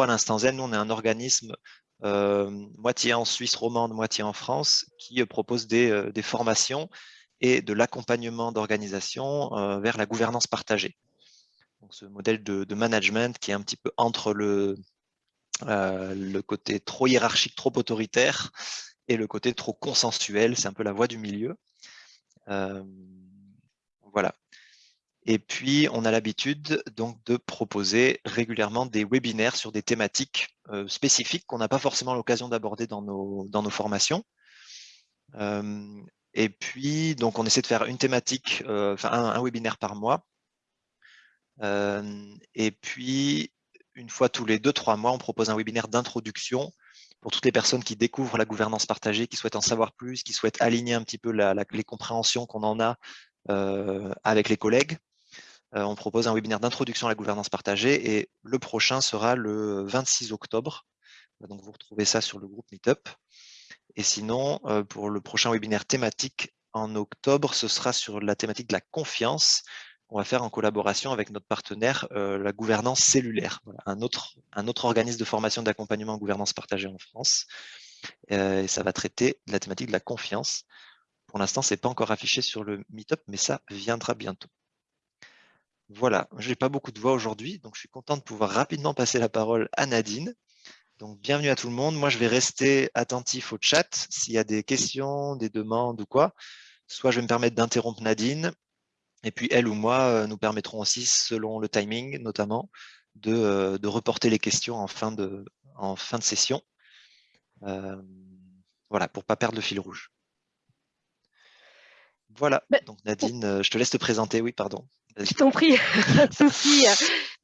à l'instant Z, nous, on est un organisme moitié en Suisse romande, moitié en France, qui propose des, des formations et de l'accompagnement d'organisation vers la gouvernance partagée. Ce modèle de, management qui est un petit peu entre le, côté trop hiérarchique, trop autoritaire, et le côté trop consensuel, c'est un peu la voie du milieu. Et puis, on a l'habitude donc de proposer régulièrement des webinaires sur des thématiques euh, spécifiques qu'on n'a pas forcément l'occasion d'aborder dans nos, dans nos formations. Euh, et puis, donc, on essaie de faire une thématique, euh, enfin un, webinaire par mois. et puis, une fois tous les deux, trois mois, on propose un webinaire d'introduction pour toutes les personnes qui découvrent la gouvernance partagée, qui souhaitent en savoir plus, qui souhaitent aligner un petit peu les compréhensions qu'on en a avec les collègues. Euh, on propose un webinaire d'introduction à la gouvernance partagée et le prochain sera le 26 octobre. Donc vous retrouvez ça sur le groupe Meetup. Et sinon, euh, pour le prochain webinaire thématique en octobre, ce sera sur la thématique de la confiance. On va faire en collaboration avec notre partenaire, euh, la gouvernance cellulaire, un, autre, organisme de formation d'accompagnement en gouvernance partagée en France. et ça va traiter la thématique de la confiance. Pour l'instant, ce n'est pas encore affiché sur le Meetup, mais ça viendra bientôt. Voilà, je n'ai pas beaucoup de voix aujourd'hui, donc je suis content de pouvoir rapidement passer la parole à Nadine. Donc, bienvenue à tout le monde. Moi, je vais rester attentif au chat. S'il y a des questions, des demandes ou quoi, soit je vais me permettre d'interrompre Nadine, et puis elle ou moi euh, nous permettrons aussi, selon le timing notamment, de, euh, reporter les questions en fin de, en fin de session. Euh, voilà, pour ne pas perdre le fil rouge. Voilà, bah, donc Nadine, je te laisse te présenter. Oui, pardon. Je t'en prie, souci.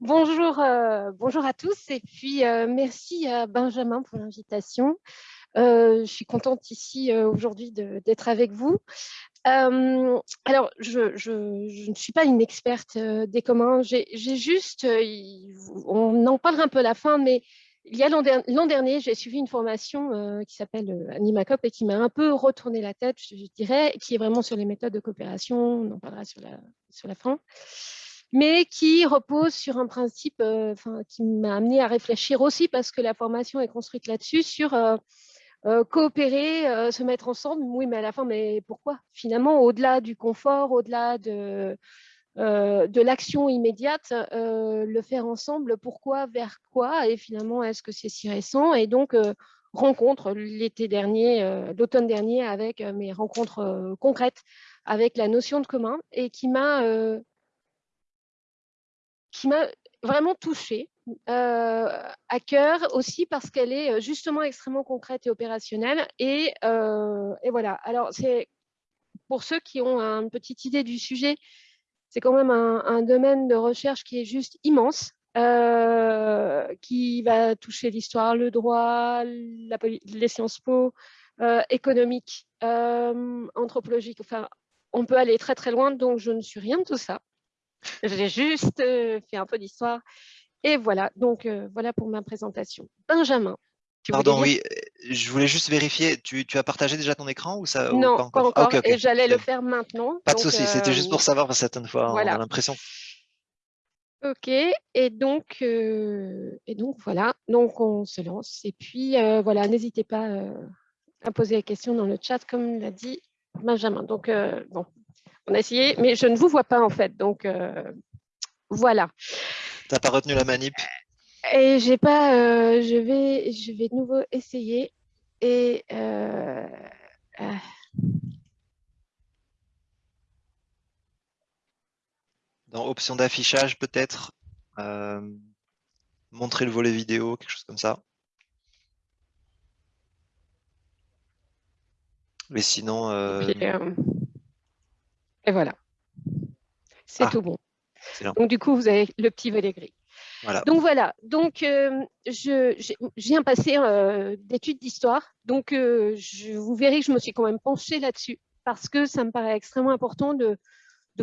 Bonjour, euh, bonjour à tous et puis euh, merci à Benjamin pour l'invitation. Euh, je suis contente ici aujourd'hui d'être avec vous. alors, je, je, ne suis pas une experte des communs, j'ai juste, on en parlera un peu à la fin, mais il y a l'an dernier, j'ai suivi une formation qui s'appelle Animacop et qui m'a un peu retourné la tête, je, dirais, qui est vraiment sur les méthodes de coopération, on en parlera sur la, sur la fin, mais qui repose sur un principe qui m'a amené à réfléchir aussi parce que la formation est construite là-dessus, sur coopérer, se mettre ensemble. Oui, mais à la fin, mais pourquoi? Finalement, au-delà du confort, au-delà de euh, de l'action immédiate, euh, le faire ensemble, pourquoi, vers quoi, et finalement, est-ce que c'est si récent Et donc, euh, rencontre l'été dernier, l'automne dernier, avec mes rencontres concrètes avec la notion de commun, et qui m'a vraiment touchée à cœur aussi parce qu'elle est justement extrêmement concrète et opérationnelle. Et voilà, alors c'est pour ceux qui ont une petite idée du sujet, c'est quand même un, domaine de recherche qui est juste immense, euh, qui va toucher l'histoire, le droit, les sciences po, euh, économique, euh, anthropologique. Enfin, on peut aller très très loin, donc je ne suis rien de tout ça. J'ai juste fait un peu d'histoire. Et voilà, donc voilà pour ma présentation. Benjamin. Pardon, oui, je voulais juste vérifier, tu, as partagé déjà ton écran ou ça Non, pas encore, ah, et j'allais le faire maintenant. Pas de souci, c'était juste pour euh, savoir, parce que certaines fois, on a l'impression. Ok, et donc, euh, et donc voilà, donc on se lance. Et puis euh, voilà, n'hésitez pas à poser des questions dans le chat, comme l'a dit Benjamin. Donc bon, on a essayé, mais je ne vous vois pas en fait, donc voilà. Tu n'as pas retenu la manip? Et j'ai pas, euh, je vais, je vais de nouveau essayer et euh, euh. dans option d'affichage peut-être montrer le volet vidéo, quelque chose comme ça. Mais sinon. Et, voilà. C'est ah. tout bon. Donc du coup, vous avez le petit volet gris. Donc voilà, donc euh, je, viens passer euh, d'études d'histoire, donc euh, vous verrez que je me suis quand même penchée là-dessus parce que ça me paraît extrêmement important de,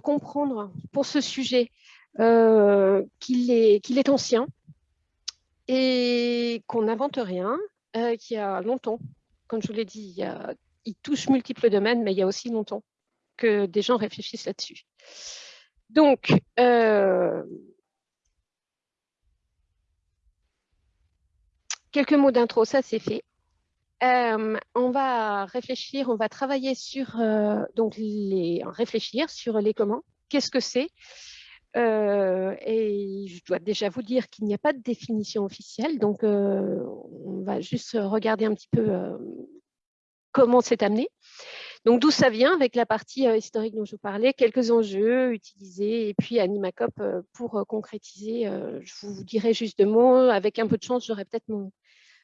comprendre pour ce sujet qu'il est, est ancien et qu'on n'invente rien, qu'il y a longtemps, comme je vous l'ai dit, il, il touche multiples domaines, mais il y a aussi longtemps que des gens réfléchissent là-dessus. Donc, quelques mots d'intro, ça c'est fait. on va réfléchir, on va travailler sur donc les réfléchir sur les comment. Qu'est-ce que c'est? Et je dois déjà vous dire qu'il n'y a pas de définition officielle, donc on va juste regarder un petit peu comment c'est amené. Donc, d'où ça vient avec la partie euh, historique dont je vous parlais, quelques enjeux utilisés et puis Animacop euh, pour euh, concrétiser, je vous dirai juste deux mots. Avec un peu de chance, j'aurai peut-être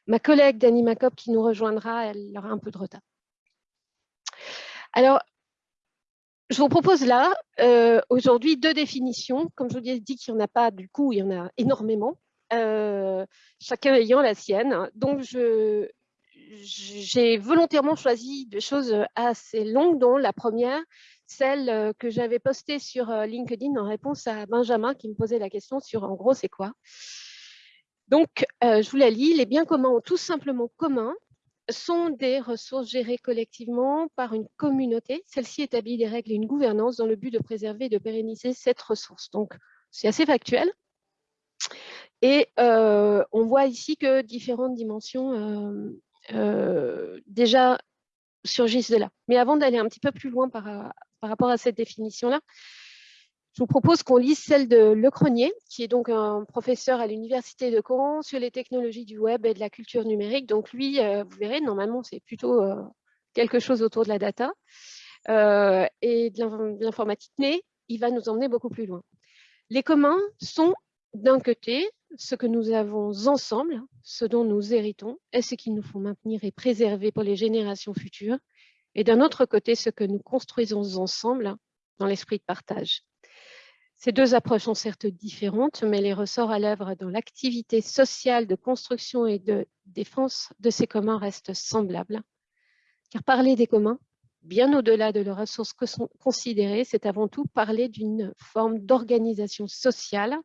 ma collègue d'Animacop qui nous rejoindra, elle aura un peu de retard. Alors, je vous propose là, aujourd'hui, deux définitions. Comme je vous ai dit qu'il n'y en a pas, du coup, il y en a énormément, chacun ayant la sienne. Donc, j'ai volontairement choisi des choses euh, assez longues, dont la première, celle euh, que j'avais postée sur euh, LinkedIn en réponse à Benjamin qui me posait la question sur en gros c'est quoi? Donc, je vous la lis. Les biens communs tout simplement communs sont des ressources gérées collectivement par une communauté. Celle-ci établit des règles et une gouvernance dans le but de préserver et de pérenniser cette ressource. Donc, c'est assez factuel. Et on voit ici que différentes dimensions euh, déjà surgissent de là. Mais avant d'aller un petit peu plus loin par rapport à cette définition-là, je vous propose qu'on lise celle de Le Cronier, qui est donc un professeur à l'Université de Caen sur les technologies du web et de la culture numérique. Donc lui, euh, vous verrez, normalement, c'est plutôt euh, quelque chose autour de la data et de l'informatique, mais il va nous emmener beaucoup plus loin. Les communs sont d'un côté, ce que nous avons ensemble, ce dont nous héritons, et ce qu'il nous faut maintenir et préserver pour les générations futures, et d'un autre côté, ce que nous construisons ensemble dans l'esprit de partage. Ces deux approches sont certes différentes, mais les ressorts à l'œuvre dans l'activité sociale de construction et de défense de ces communs restent semblables. Car parler des communs, bien au-delà de leurs ressources considérées, c'est avant tout parler d'une forme d'organisation sociale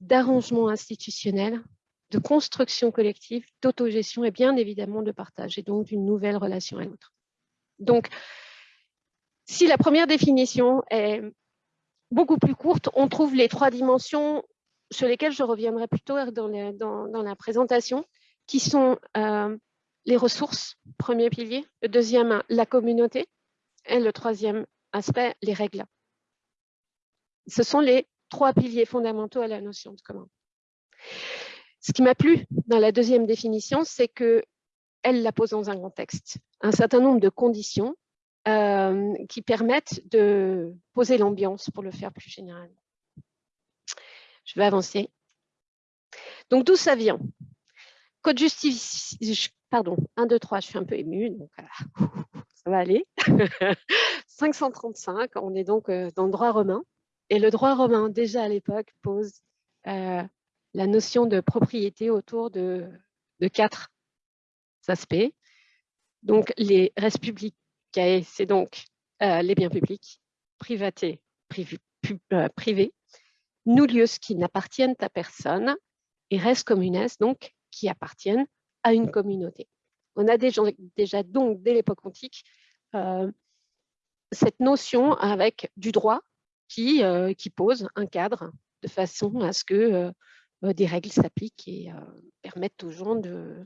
d'arrangement institutionnel, de construction collective, d'autogestion et bien évidemment de partage, et donc d'une nouvelle relation à l'autre. Donc, si la première définition est beaucoup plus courte, on trouve les trois dimensions sur lesquelles je reviendrai plus dans, dans, la présentation, qui sont euh, les ressources, premier pilier, le deuxième, la communauté, et le troisième aspect, les règles. Ce sont les trois piliers fondamentaux à la notion de commun. Ce qui m'a plu dans la deuxième définition, c'est qu'elle la pose dans un contexte. Un certain nombre de conditions euh, qui permettent de poser l'ambiance pour le faire plus généralement. Je vais avancer. Donc, d'où ça vient? Code justice, pardon, 1, 2, 3, je suis un peu émue, donc ça va aller. 535, on est donc euh, dans le droit romain. Et le droit romain, déjà à l'époque, pose euh, la notion de propriété autour de, quatre aspects. Donc, les res c'est donc euh, les biens publics, privatés, euh, privés, qui n'appartiennent à personne, et res communes, donc qui appartiennent à une communauté. On a déjà, donc, dès l'époque antique, cette notion avec du droit qui, euh, qui pose un cadre de façon à ce que euh, euh, des règles s'appliquent et permettent aux gens de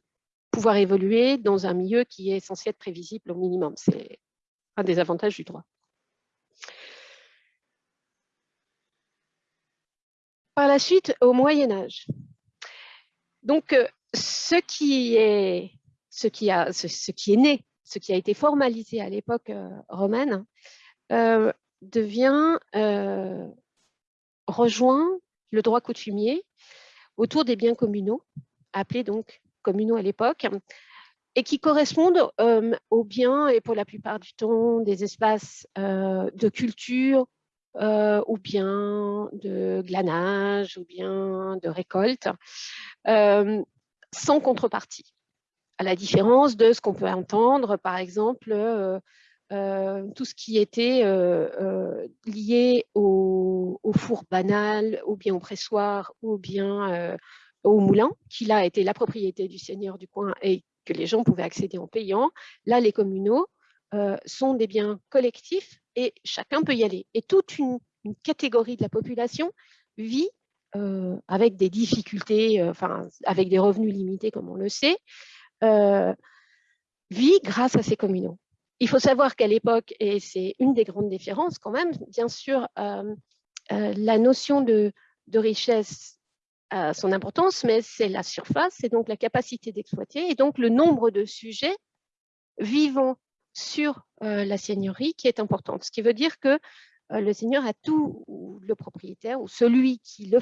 pouvoir évoluer dans un milieu qui est censé être prévisible au minimum. C'est un des avantages du droit. Par la suite, au Moyen Âge. Donc, ce qui est, ce qui a, ce, qui est né, ce qui a été formalisé à l'époque romaine, devient, euh, rejoint le droit coutumier autour des biens communaux, appelés donc communaux à l'époque, et qui correspondent euh, aux biens, et pour la plupart du temps, des espaces euh, de culture, ou bien de glanage, ou bien de récolte, sans contrepartie. À la différence de ce qu'on peut entendre, par exemple, euh, tout ce qui était euh, euh, lié au, four banal, ou bien au pressoir, ou bien au moulin, qui là était la propriété du seigneur du coin et que les gens pouvaient accéder en payant. Là, les communaux sont des biens collectifs et chacun peut y aller. Et toute une, catégorie de la population vit avec des difficultés, enfin, avec des revenus limités, comme on le sait, vit grâce à ces communaux. Il faut savoir qu'à l'époque, et c'est une des grandes différences quand même, bien sûr, la notion de richesse son importance, mais c'est la surface, c'est donc la capacité d'exploiter, et donc le nombre de sujets vivant sur la seigneurie qui est importante. Ce qui veut dire que le seigneur a tout, ou le propriétaire, ou celui qui, est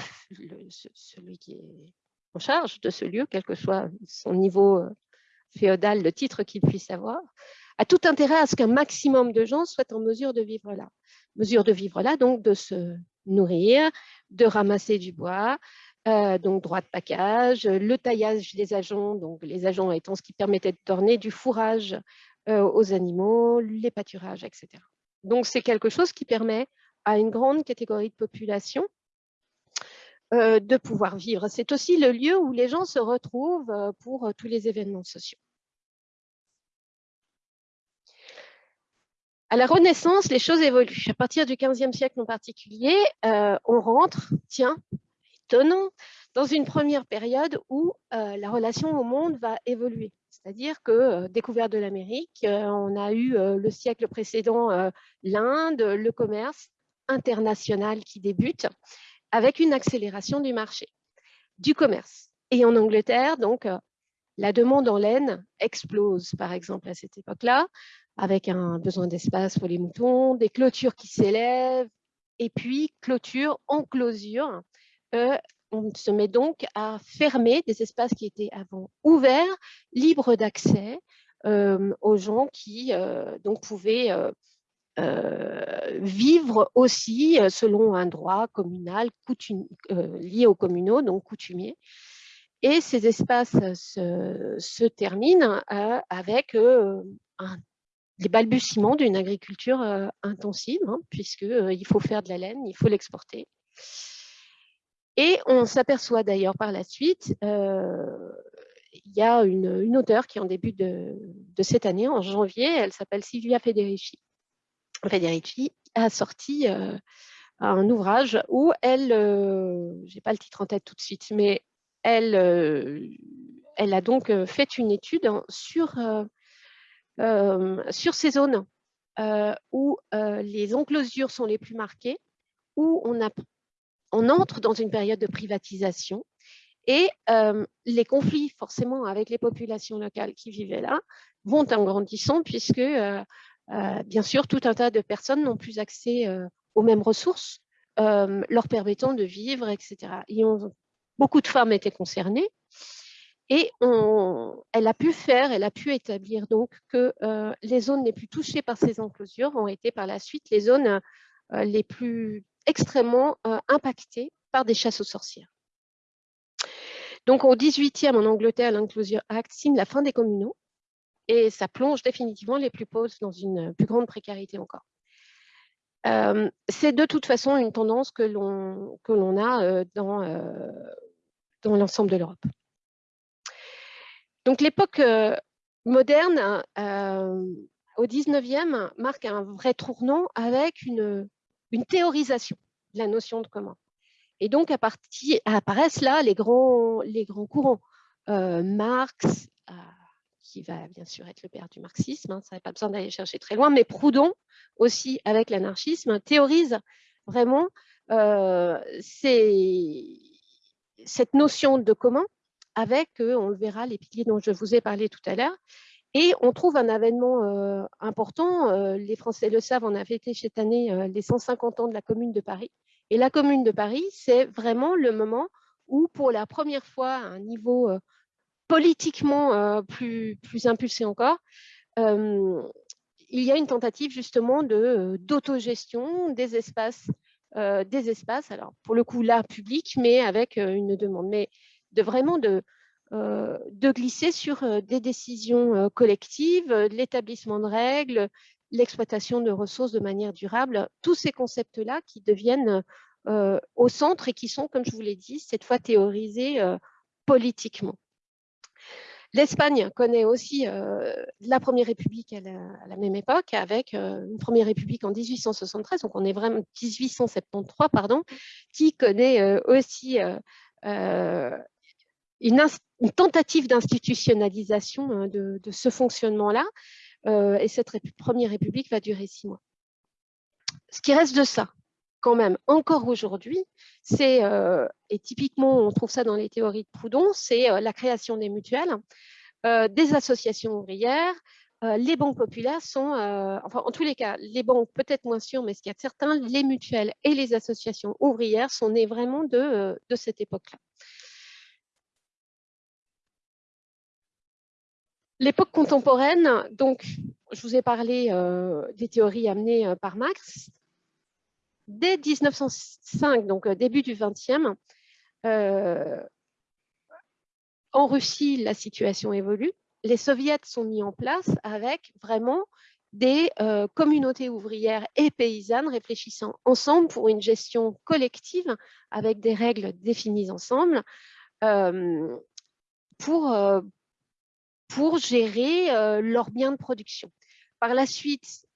en charge de ce lieu, quel que soit son niveau féodal, le titre qu'il puisse avoir, a tout intérêt à ce qu'un maximum de gens soient en mesure de vivre là. Mesure de vivre là, donc de se nourrir, de ramasser du bois, euh, donc droit de package, le taillage des agents, donc les agents étant ce qui permettait de tourner du fourrage euh, aux animaux, les pâturages, etc. Donc c'est quelque chose qui permet à une grande catégorie de population euh, de pouvoir vivre. C'est aussi le lieu où les gens se retrouvent pour tous les événements sociaux. À la Renaissance, les choses évoluent. À partir du XVe siècle en particulier, on rentre, tiens, étonnant, dans une première période où euh, la relation au monde va évoluer. C'est-à-dire que, euh, découverte de l'Amérique, euh, on a eu le siècle précédent l'Inde, le commerce international qui débute, avec une accélération du marché, du commerce. Et en Angleterre, donc, la demande en laine explose, par exemple, à cette époque-là, avec un besoin d'espace pour les moutons, des clôtures qui s'élèvent, et puis clôture, on se met donc à fermer des espaces qui étaient avant ouverts, libres d'accès aux gens qui donc pouvaient vivre aussi selon un droit communal lié aux communaux, donc coutumier. Et ces espaces se, terminent avec les balbutiements d'une agriculture intensive, hein, puisqu'il faut faire de la laine, il faut l'exporter. Et on s'aperçoit d'ailleurs par la suite, euh, il y a une, auteure qui en début de, cette année, en janvier, elle s'appelle Silvia Federici. Federici a sorti euh, un ouvrage où elle, euh, je n'ai pas le titre en tête tout de suite, mais elle, elle a donc fait une étude sur, sur ces zones où les enclosures sont les plus marquées, où on a on entre dans une période de privatisation et euh, les conflits forcément avec les populations locales qui vivaient là vont en grandissant puisque euh, euh, bien sûr tout un tas de personnes n'ont plus accès aux mêmes ressources leur permettant de vivre, etc. beaucoup de femmes étaient concernées et elle a pu faire, elle a pu établir donc que les zones les plus touchées par ces enclosures ont été par la suite les zones les plus extrêmement euh, par des chasses aux sorcières. Donc au 18e en Angleterre, l'Inclusion Act signe la fin des communaux et ça plonge définitivement les plus pauvres dans une plus grande précarité encore. Euh, c'est de toute façon une tendance que l'on a euh, dans, dans l'ensemble de l'Europe. Donc l'époque moderne, au 19e, marque un vrai tournant avec une, une théorisation de la notion de commun. Et donc, apparaissent là les grands, les grands courants. Euh, Marx, euh, qui va bien sûr être le père du marxisme, hein, ça n'a pas besoin d'aller chercher très loin, mais Proudhon aussi, avec l'anarchisme, théorise vraiment euh, cette notion de commun avec, on le verra, les piliers dont je vous ai parlé tout à l'heure, et on trouve un événement euh, important, euh, les Français le savent, on a fêté cette année euh, les 150 ans de la Commune de Paris. Et la Commune de Paris, c'est vraiment le moment où, pour la première fois, à un niveau politiquement plus, plus impulsé encore, il y a une tentative justement d'autogestion des espaces, des espaces, alors pour le coup là, public, mais avec une demande, mais de vraiment de, de glisser sur euh, des décisions euh, collectives, l'établissement de règles, l'exploitation de ressources de manière durable, tous ces concepts-là qui deviennent au centre et qui sont, comme je vous l'ai dit, cette fois théorisés politiquement. L'Espagne connaît aussi la Première République à la, même époque, avec une Première République en 1873, donc on est vraiment 1873, pardon, qui connaît aussi une, tentative d'institutionnalisation de, de, ce fonctionnement-là. et cette Première République va durer six mois. Ce qui reste de ça, quand même, encore aujourd'hui, c'est, et typiquement on trouve ça dans les théories de Proudhon, c'est la création des mutuelles, des associations ouvrières, les banques populaires sont, enfin en tous les cas, les banques peut-être moins sûres, mais ce qu'il y a de certains, les mutuelles et les associations ouvrières sont nées vraiment de, de cette époque-là. L'époque contemporaine, donc je vous ai parlé des théories amenées par Marx, dès 1905, donc euh, début du 20e, euh, en Russie, la situation évolue. Les soviets sont mis en place avec vraiment des euh, communautés ouvrières et paysannes réfléchissant ensemble pour une gestion collective avec des règles définies ensemble pour, pour gérer leurs biens de production. Par la suite,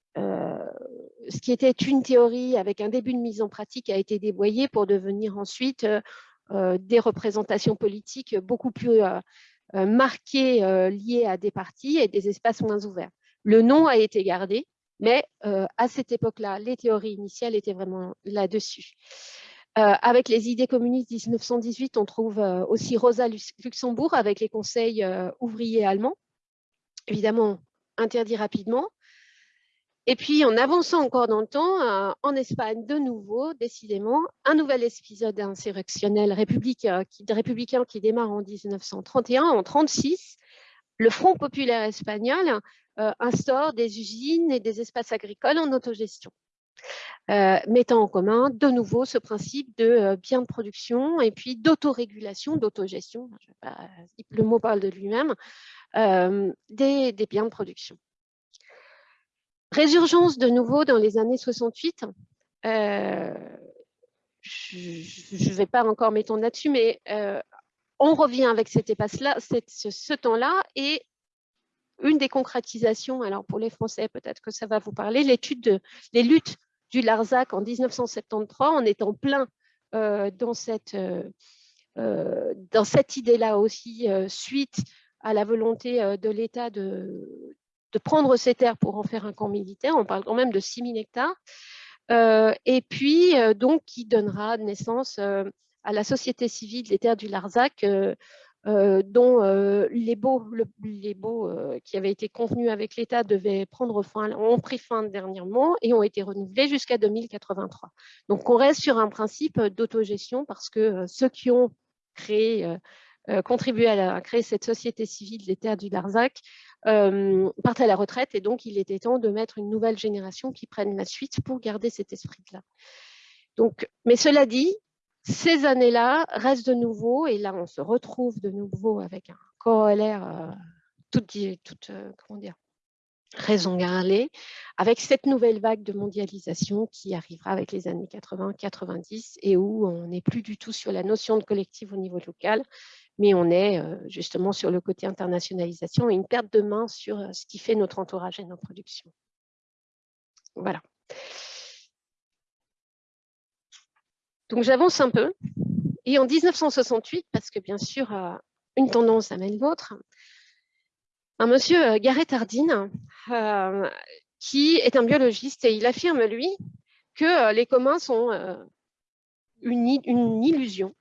ce qui était une théorie avec un début de mise en pratique a été dévoyé pour devenir ensuite euh, euh, des représentations politiques beaucoup plus euh, marquées liées à des partis et des espaces moins ouverts. Le nom a été gardé, mais à cette époque-là, les théories initiales étaient vraiment là-dessus. Avec les idées communistes 1918, on trouve aussi Rosa Luxembourg avec les conseils ouvriers allemands, évidemment interdit rapidement, et puis, en avançant encore dans le temps, euh, en Espagne, de nouveau, décidément, un nouvel épisode insurrectionnel républicain qui, républicain qui démarre en 1931. En 1936, le Front populaire espagnol euh, instaure des usines et des espaces agricoles en autogestion. Euh, mettant en commun de nouveau ce principe de biens de production et puis d'autorégulation, d'autogestion, le mot parle de lui-même, des biens de production. Résurgence de nouveau dans les années 68. Euh, je ne vais pas encore m'étendre là-dessus, mais euh, on revient avec cet espace-là, ce, temps-là, et une des concrétisations, alors pour les Français, peut-être que ça va vous parler, l'étude de les luttes du Larzac en 1973, on est en plein euh, dans cette, dans cette idée-là aussi, suite à la volonté de l'État de, de prendre ces terres pour en faire un camp militaire. On parle quand même de 6000 hectares. Euh, et puis, euh, donc, qui donnera naissance euh, à la société civile des terres du Larzac, dont les baux, les baux qui avaient été convenus avec l'État devaient prendre fin, ont pris fin dernièrement et ont été renouvelés jusqu'à 2083. Donc, on reste sur un principe d'autogestion parce que ceux qui ont créé contribué à, créer cette société civile des terres du Larzac euh, partent à la retraite et donc il était temps de mettre une nouvelle génération qui prenne la suite pour garder cet esprit-là. Donc, mais cela dit, ces années-là restent de nouveau, et là on se retrouve de nouveau avec un corollaire euh, toute euh, comment dire, raison garder, avec cette nouvelle vague de mondialisation qui arrivera avec les années 80-90 et où on n'est plus du tout sur la notion de collectif au niveau local, mais on est euh, justement sur le côté internationalisation et une perte de main sur ce qui fait notre entourage et notre production. Voilà. Donc j'avance un peu. Et en 1968, parce que bien sûr, euh, une tendance amène l'autre, un monsieur Gareth Hardin, qui est un biologiste, et il affirme, lui, que les communs sont une, illusion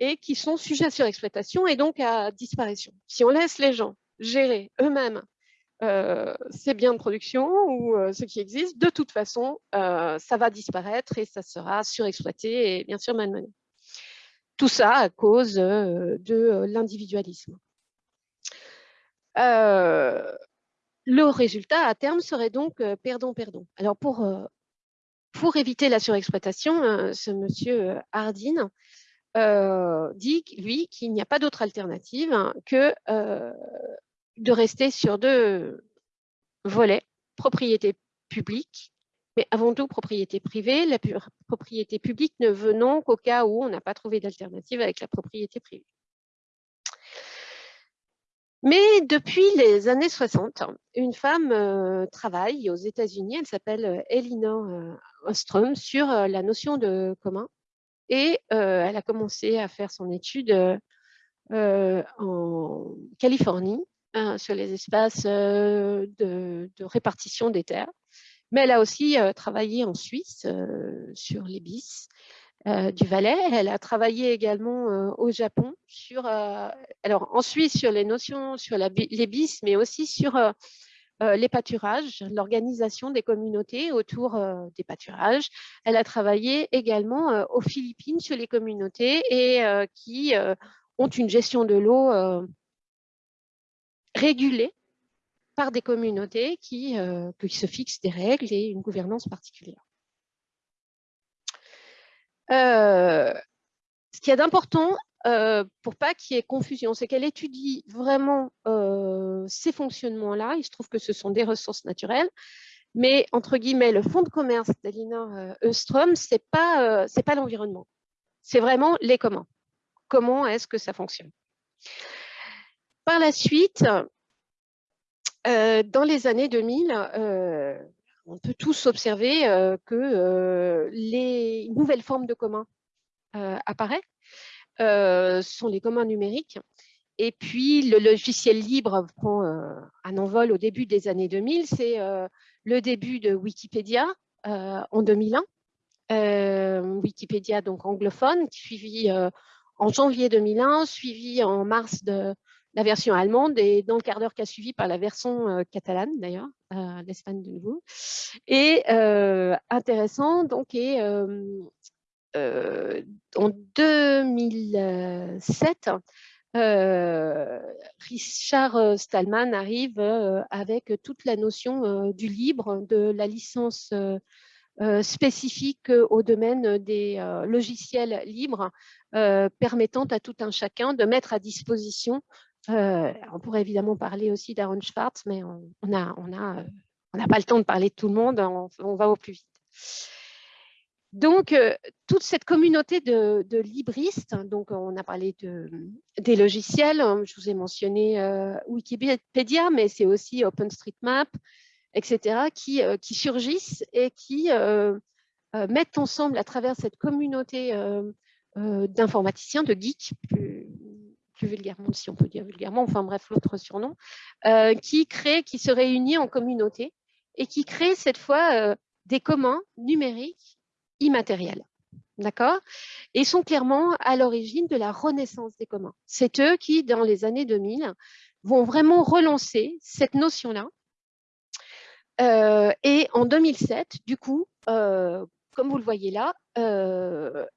et qui sont sujets à surexploitation et donc à disparition. Si on laisse les gens gérer eux-mêmes euh, ces biens de production ou euh, ce qui existe, de toute façon, euh, ça va disparaître et ça sera surexploité et bien sûr malmené. Tout ça à cause de l'individualisme. le résultat à terme serait donc perdant-perdant. Alors pour, pour éviter la surexploitation, ce monsieur Hardin euh, dit, lui, qu'il n'y a pas d'autre alternative que euh, de rester sur deux volets, propriété publique, mais avant tout propriété privée, la propriété publique ne venant qu'au cas où on n'a pas trouvé d'alternative avec la propriété privée. Mais depuis les années 60, une femme euh, travaille aux États-Unis, elle s'appelle euh, Elinor euh, Ostrom, sur la notion de commun. Et elle a commencé à faire son étude en Californie, hein, sur les espaces de, répartition des terres. Mais elle a aussi travaillé en Suisse sur les bis. Du Valais. Elle a travaillé également au Japon, sur, alors en Suisse sur les notions, sur les bis, mais aussi sur les pâturages, l'organisation des communautés autour des pâturages. Elle a travaillé également aux Philippines sur les communautés et qui ont une gestion de l'eau régulée par des communautés qui, qui se fixent des règles et une gouvernance particulière. Euh, ce qu'il y a d'important, euh, pour pas qu'il y ait confusion, c'est qu'elle étudie vraiment euh, ces fonctionnements-là. Il se trouve que ce sont des ressources naturelles, mais entre guillemets, le fonds de commerce d'Elinor Eustrom, ce n'est pas, l'environnement. C'est vraiment les comment. Comment est-ce que ça fonctionne? Par la suite, dans les années 2000, on peut tous observer euh, que euh, les nouvelles formes de communs euh, apparaissent, sont les communs numériques. Et puis, le logiciel libre prend un envol au début des années 2000. C'est le début de Wikipédia en 2001. Wikipédia, donc anglophone, suivi en janvier 2001, suivi en mars de la version allemande et dans le quart d'heure qui a suivi par la version catalane d'ailleurs, l'Espagne de nouveau. Et intéressant, donc, en 2007, Richard Stallman arrive avec toute la notion du libre, de la licence spécifique au domaine des logiciels libres, permettant à tout un chacun de mettre à disposition euh, on pourrait évidemment parler aussi d'Aaron Schwartz, mais on n'a on a, on pas le temps de parler de tout le monde, on, va au plus vite. Donc, euh, toute cette communauté de, libristes, donc on a parlé de, des logiciels, hein, je vous ai mentionné euh, Wikipédia, mais c'est aussi OpenStreetMap, etc., qui, qui surgissent et qui mettent ensemble à travers cette communauté d'informaticiens, de geeks, vulgairement, si on peut dire vulgairement, enfin bref, l'autre surnom, euh, qui crée, qui se réunit en communauté et qui crée cette fois euh, des communs numériques immatériels. D'accord? Et sont clairement à l'origine de la renaissance des communs. C'est eux qui, dans les années 2000, vont vraiment relancer cette notion-là. Euh, et en 2007, du coup, comme vous le voyez là,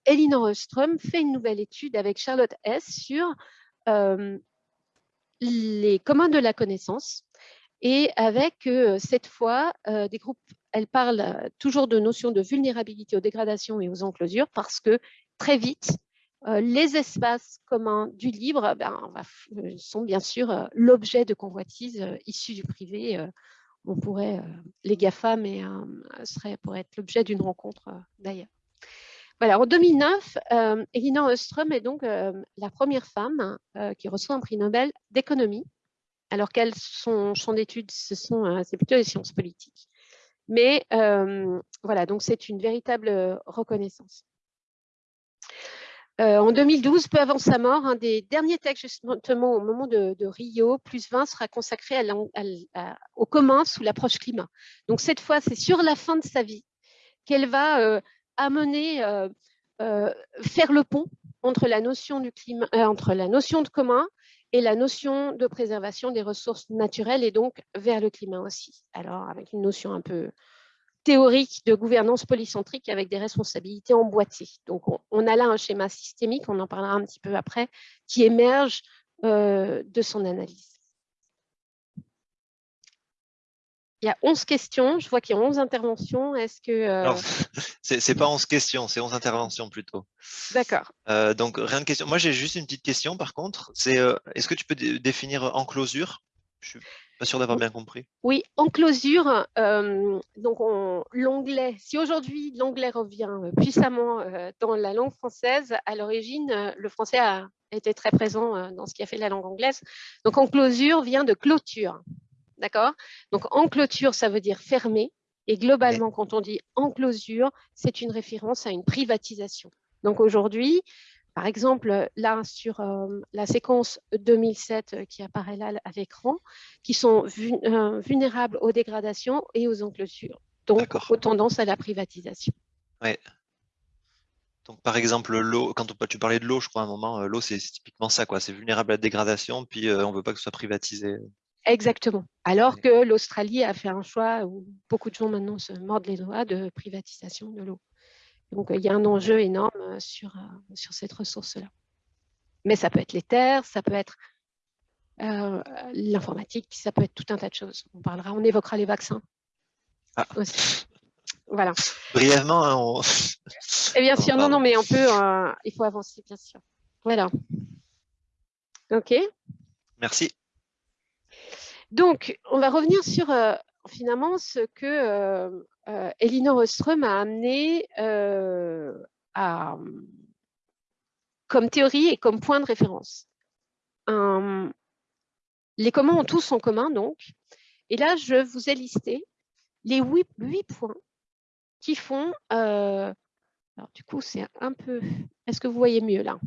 Elinor Ostrom fait une nouvelle étude avec Charlotte S. sur les communs de la connaissance et avec euh, cette fois euh, des groupes, elle parle toujours de notions de vulnérabilité aux dégradations et aux enclosures parce que très vite, les espaces communs du libre ben, sont bien sûr l'objet de convoitises issues du privé. on pourrait, les GAFA, mais serait, pourrait être l'objet d'une rencontre d'ailleurs. Voilà, en 2009, euh, Elinor Ostrom est donc euh, la première femme euh, qui reçoit un prix Nobel d'économie, alors qu'elle, son champ d'études, ce sont, c'est plutôt les sciences politiques. Mais voilà, donc c'est une véritable reconnaissance. en 2012, peu avant sa mort, un des derniers textes justement au moment de, Rio, plus 20, sera consacré au commun sous l'approche climat. Donc cette fois, c'est sur la fin de sa vie qu'elle va amener, euh, euh, faire le pont entre la notion du climat, euh, entre la notion de commun et la notion de préservation des ressources naturelles et donc vers le climat aussi. Alors avec une notion un peu théorique de gouvernance polycentrique avec des responsabilités emboîtées. Donc on, a là un schéma systémique, on en parlera un petit peu après, qui émerge de son analyse. Il y a 11 questions. Je vois qu'il y a 11 interventions. Est-ce que... Euh... C'est pas 11 questions, c'est 11 interventions plutôt. D'accord. Euh, donc, rien de question. Moi, j'ai juste une petite question par contre. C'est euh, est-ce que tu peux définir enclosure Je suis pas sûr d'avoir bien compris. Oui, enclosure. Donc, si aujourd'hui l'anglais revient puissamment dans la langue française, à l'origine, le français a était très présent dans ce qui a fait la langue anglaise. Donc, enclosure vient de clôture. D'accord? Donc, en clôture, ça veut dire fermé. Et globalement, quand on dit enclosure, c'est une référence à une privatisation. Donc, aujourd'hui, par exemple, là, sur euh, la séquence 2007 euh, qui apparaît là à l'écran, qui sont euh, vulnérables aux dégradations et aux enclosures, donc aux tendances à la privatisation. Ouais. Donc, par exemple, l'eau, quand tu parlais de l'eau, je crois à un moment, l'eau, c'est typiquement ça, quoi. C'est vulnérable à la dégradation, puis on ne veut pas que ce soit privatisé. Exactement. Alors que l'Australie a fait un choix où beaucoup de gens maintenant se mordent les doigts de privatisation de l'eau. Donc, il y a un enjeu énorme sur, sur cette ressource-là. Mais ça peut être les terres, ça peut être l'informatique, ça peut être tout un tas de choses. On parlera, on évoquera les vaccins. Ah. Voilà. Brièvement, hein, on... Et bien sûr, non, non, mais on peut, il faut avancer, bien sûr. Voilà. OK. Merci. Donc, on va revenir sur finalement ce que euh, Elinor Ostrom a amené euh, comme théorie et comme point de référence. les communs ont tous en commun, donc. Et là, je vous ai listé les huit, points qui font... Euh, alors, du coup, c'est un peu... Est-ce que vous voyez mieux, là?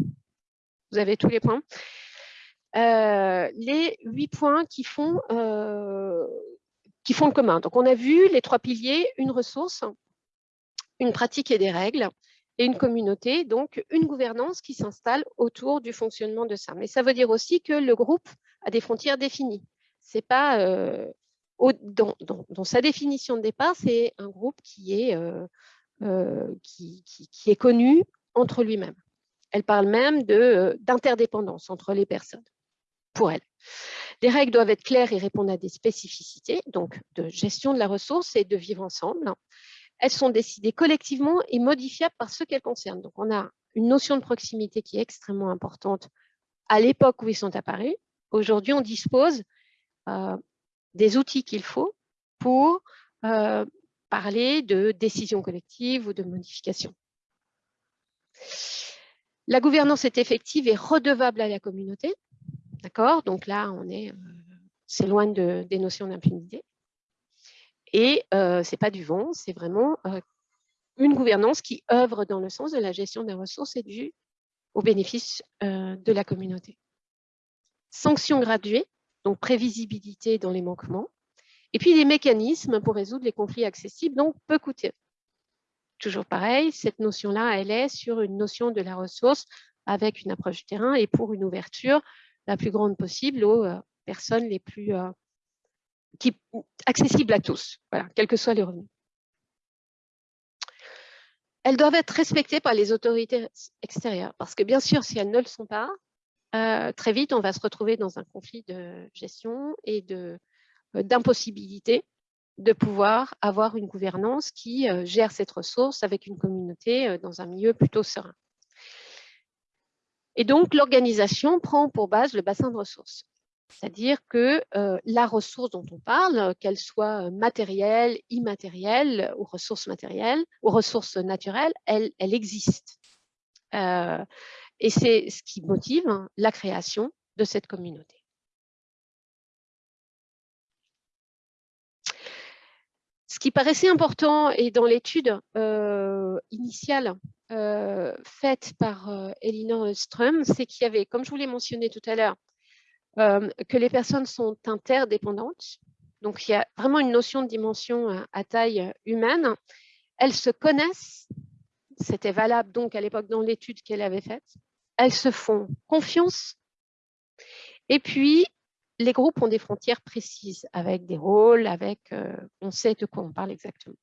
Vous avez tous les points? Les huit points qui font qui font le commun. Donc, on a vu les trois piliers, une ressource, une pratique et des règles, et une communauté, donc une gouvernance qui s'installe autour du fonctionnement de ça. Mais ça veut dire aussi que le groupe a des frontières définies. C'est pas euh, dans, sa définition de départ, c'est un groupe qui est, euh, euh, qui, qui, est connu entre lui-même. Elle parle même d'interdépendance entre les personnes, pour elle. Les règles doivent être claires et répondre à des spécificités, donc de gestion de la ressource et de vivre ensemble. Elles sont décidées collectivement et modifiables par ceux qu'elles concernent. Donc, on a une notion de proximité qui est extrêmement importante à l'époque où ils sont apparus. Aujourd'hui, on dispose euh, des outils qu'il faut pour euh, parler de décision collective ou de modification. La gouvernance est effective et redevable à la communauté. D'accord? Donc là, on est, c'est loin de, des notions d'impunité. Et ce n'est pas du vent, c'est vraiment une gouvernance qui œuvre dans le sens de la gestion des ressources et du au bénéfice de la communauté. Sanctions graduées, donc prévisibilité dans les manquements, et puis des mécanismes pour résoudre les conflits accessibles, donc peu coûteux. Toujours pareil, cette notion-là, elle est sur une notion de la ressource avec une approche terrain et pour une ouverture la plus grande possible aux euh, personnes les plus euh, accessibles à tous, voilà, quels que soient les revenus. Elles doivent être respectées par les autorités extérieures, parce que bien sûr, si elles ne le sont pas, euh, très vite, on va se retrouver dans un conflit de gestion et d'impossibilité de, pouvoir avoir une gouvernance qui gère cette ressource avec une communauté dans un milieu plutôt serein. Et donc, l'organisation prend pour base le bassin de ressources. C'est-à-dire que euh, la ressource dont on parle, qu'elle soit matérielle, immatérielle, ou ressources matérielles, ou ressources naturelles, elle, existe. Euh, et c'est ce qui motive la création de cette communauté. Ce qui paraissait important, et dans l'étude euh, initiale euh, faite par euh, Elinor Strum, c'est qu'il y avait, comme je vous l'ai mentionné tout à l'heure, euh, que les personnes sont interdépendantes. Donc, il y a vraiment une notion de dimension à taille humaine. Elles se connaissent. C'était valable donc à l'époque dans l'étude qu'elle avait faite. Elles se font confiance. Et puis, les groupes ont des frontières précises avec des rôles, avec, on sait de quoi on parle exactement.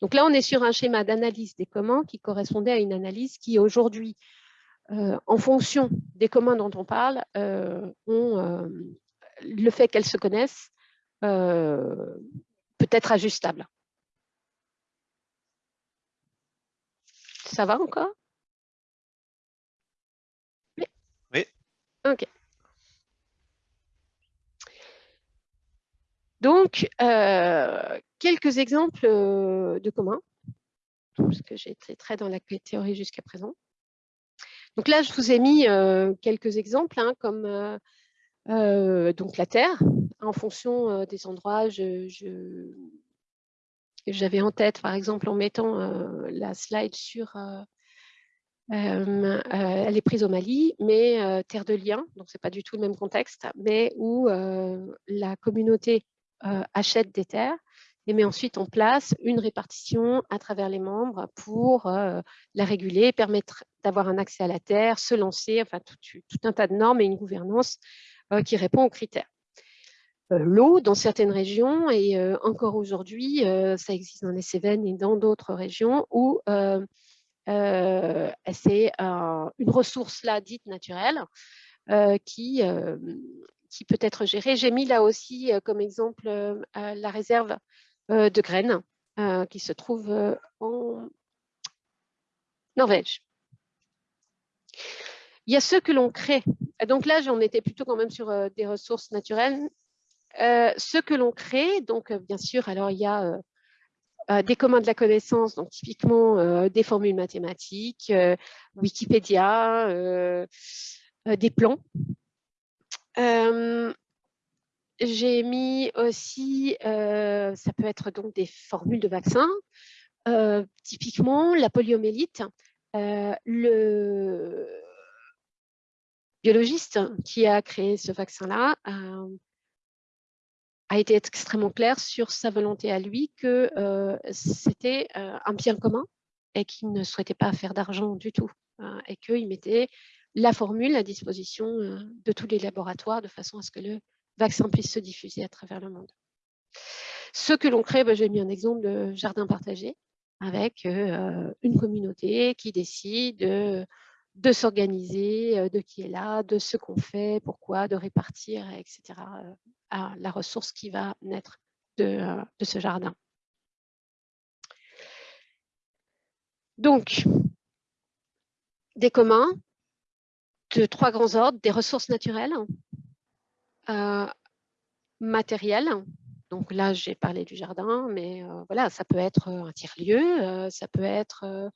Donc là, on est sur un schéma d'analyse des communs qui correspondait à une analyse qui aujourd'hui, euh, en fonction des communs dont on parle, euh, ont, euh, le fait qu'elles se connaissent peut être ajustable. Ça va encore? Oui. Oui. OK. Donc, euh, quelques exemples euh, de communs, parce que j'ai été très dans la théorie jusqu'à présent. Donc là, je vous ai mis quelques exemples, hein, comme donc la Terre. En fonction des endroits, j'avais en tête, par exemple, en mettant la slide sur euh, elle est prise au Mali, mais euh, terre de liens, donc ce n'est pas du tout le même contexte, mais où euh, la communauté achète des terres et met ensuite en place une répartition à travers les membres pour la réguler, permettre d'avoir un accès à la terre, se lancer, enfin tout, un tas de normes et une gouvernance qui répond aux critères. L'eau, dans certaines régions, et encore aujourd'hui, ça existe dans les Cévennes et dans d'autres régions, où euh, c'est une ressource là dite naturelle euh, qui, euh, qui peut être gérée. J'ai mis là aussi comme exemple la réserve de graines qui se trouve en Norvège. Il y a ceux que l'on crée. Donc là, j'en étais plutôt quand même sur des ressources naturelles. Euh, ceux que l'on crée, donc bien sûr, alors il y a euh, des communs de la connaissance, donc typiquement euh, des formules mathématiques, euh, Wikipédia, des plans. J'ai mis aussi, ça peut être donc des formules de vaccins, typiquement la poliomélite, le biologiste qui a créé ce vaccin-là a été extrêmement clair sur sa volonté à lui que c'était un bien commun et qu'il ne souhaitait pas faire d'argent du tout hein, et qu'il mettait la formule à disposition euh, de tous les laboratoires de façon à ce que le vaccin puisse se diffuser à travers le monde. Ce que l'on crée, bah, j'ai mis un exemple de jardin partagé avec une communauté qui décide de s'organiser, euh, de qui est là, de ce qu'on fait, pourquoi, de répartir, etc., euh, à la ressource qui va naître euh, de ce jardin. Donc, des communs de trois grands ordres, des ressources naturelles, matérielles, donc là j'ai parlé du jardin, mais voilà, ça peut être un tiers-lieu, ça peut être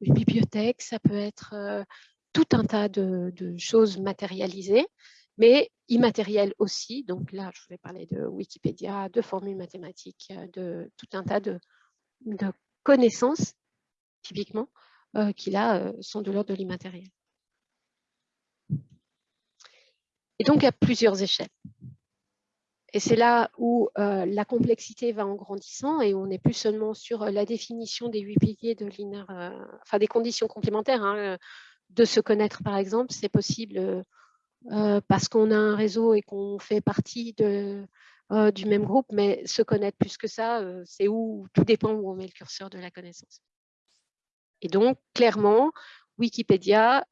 une bibliothèque, ça peut être euh, tout un tas de, choses matérialisées, mais immatérielles aussi. Donc là, je voulais parler de Wikipédia, de formules mathématiques, euh, de tout un tas de, connaissances, typiquement, euh, qui là sont de l'ordre de l'immatériel. Et donc, à plusieurs échelles. Et c'est là où euh, la complexité va en grandissant et on n'est plus seulement sur euh, la définition des huit piliers de euh, enfin des conditions complémentaires. Hein, de se connaître, par exemple, c'est possible parce qu'on a un réseau et qu'on fait partie de, du même groupe, mais se connaître plus que ça, c'est où tout dépend où on met le curseur de la connaissance. Et donc, clairement, Wikipédia,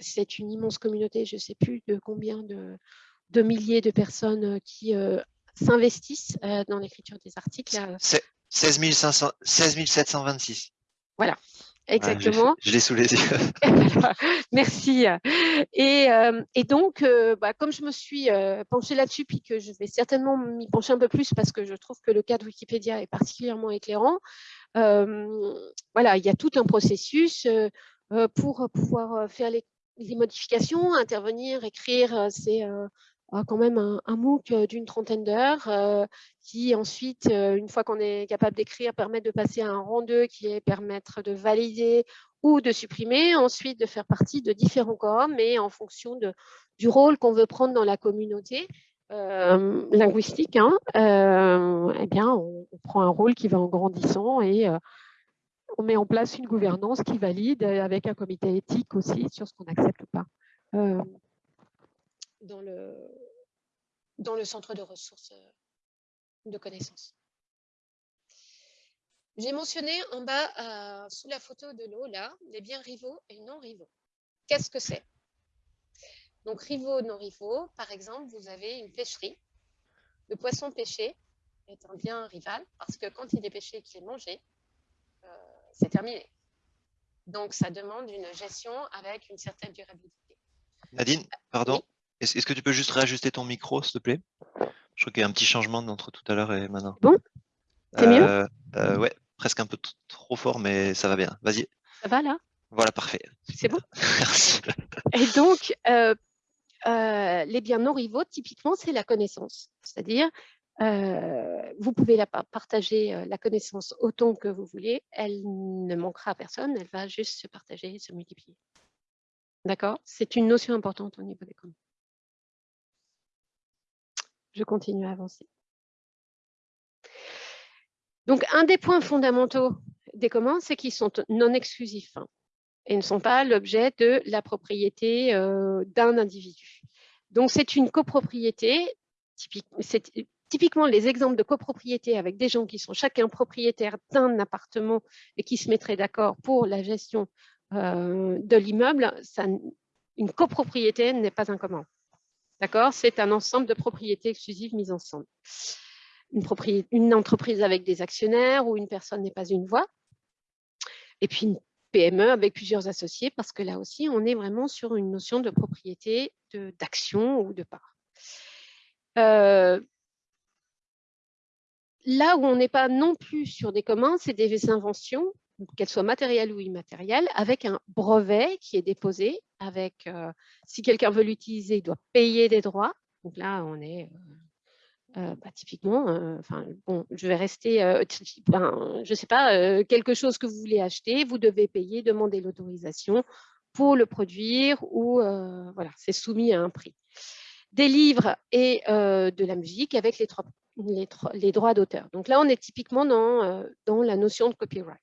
c'est une immense communauté, je ne sais plus de combien de, de milliers de personnes euh, qui euh, s'investissent euh, dans l'écriture des articles. 16, 726. Voilà, exactement. je, l'ai sous les yeux. Merci. Et, donc, bah, comme je me suis penchée là-dessus, puis que je vais certainement m'y pencher un peu plus parce que je trouve que le cas de Wikipédia est particulièrement éclairant, voilà, il y a tout un processus pour pouvoir faire les, modifications, intervenir, écrire, c'est quand même un, MOOC d'une trentaine d'heures qui ensuite, une fois qu'on est capable d'écrire, permet de passer à un rang 2 qui est permettre de valider ou de supprimer, ensuite de faire partie de différents corps, mais en fonction du rôle qu'on veut prendre dans la communauté linguistique, hein, eh bien, on, prend un rôle qui va en grandissant et on met en place une gouvernance qui valide avec un comité éthique aussi sur ce qu'on accepte ou pas dans le, centre de ressources euh, de connaissances. J'ai mentionné en bas, euh, sous la photo de l'eau, les biens rivaux et non rivaux. Qu'est-ce que c'est? Donc, rivaux, non rivaux, par exemple, vous avez une pêcherie. Le poisson pêché est un bien rival parce que quand il est pêché et qu'il est mangé, euh, c'est terminé. Donc, ça demande une gestion avec une certaine durabilité. Nadine, pardon, est-ce que tu peux juste réajuster ton micro, s'il te plaît? Je crois qu'il y a un petit changement entre tout à l'heure et maintenant. Bon C'est mieux? Euh, euh, Ouais, presque un peu trop fort, mais ça va bien. Vas-y. Ça va là? Voilà, parfait. C'est bon Merci. Et donc, euh, euh, les biens non rivaux, typiquement, c'est la connaissance. C'est-à-dire, euh, vous pouvez partager la connaissance autant que vous voulez, elle ne manquera à personne, elle va juste se partager, se multiplier. D'accord? C'est une notion importante au niveau des communs. Je continue à avancer. Donc, un des points fondamentaux des communs, c'est qu'ils sont non exclusifs hein, et ne sont pas l'objet de la propriété euh, d'un individu. Donc, c'est une copropriété. typiquement, les exemples de copropriété avec des gens qui sont chacun propriétaires d'un appartement et qui se mettraient d'accord pour la gestion euh, de l'immeuble, une copropriété n'est pas un commun. D'accord? C'est un ensemble de propriétés exclusives mises ensemble une, entreprise avec des actionnaires où une personne n'est pas une voix. Et puis une PME avec plusieurs associés, parce que là aussi, on est vraiment sur une notion de propriété d'action ou de part. Euh, là où on n'est pas non plus sur des communs, c'est des inventions, qu'elles soient matérielles ou immatérielles, avec un brevet qui est déposé, avec, euh, si quelqu'un veut l'utiliser, il doit payer des droits. Donc là, on est euh, euh, bah, typiquement, euh, enfin, bon, je vais rester, euh, ben, je sais pas, quelque chose que vous voulez acheter, vous devez payer, demander l'autorisation pour le produire ou voilà, c'est soumis à un prix. Des livres et de la musique avec les, les, droits d'auteur. Donc là, on est typiquement dans, dans la notion de copyright.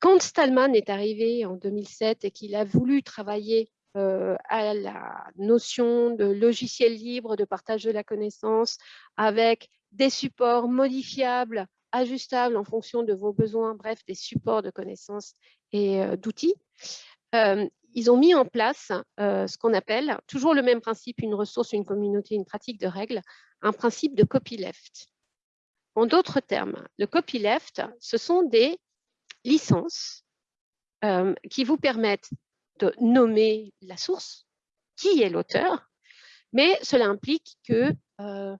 Quand Stallman est arrivé en 2007 et qu'il a voulu travailler euh, à la notion de logiciel libre, de partage de la connaissance, avec des supports modifiables, ajustables en fonction de vos besoins, bref, des supports de connaissances et euh, d'outils. Euh, ils ont mis en place ce qu'on appelle, toujours le même principe, une ressource, une communauté, une pratique de règles, un principe de copyleft. En d'autres termes, le copyleft, ce sont des licences qui vous permettent nommer la source, qui est l'auteur, mais cela implique que euh,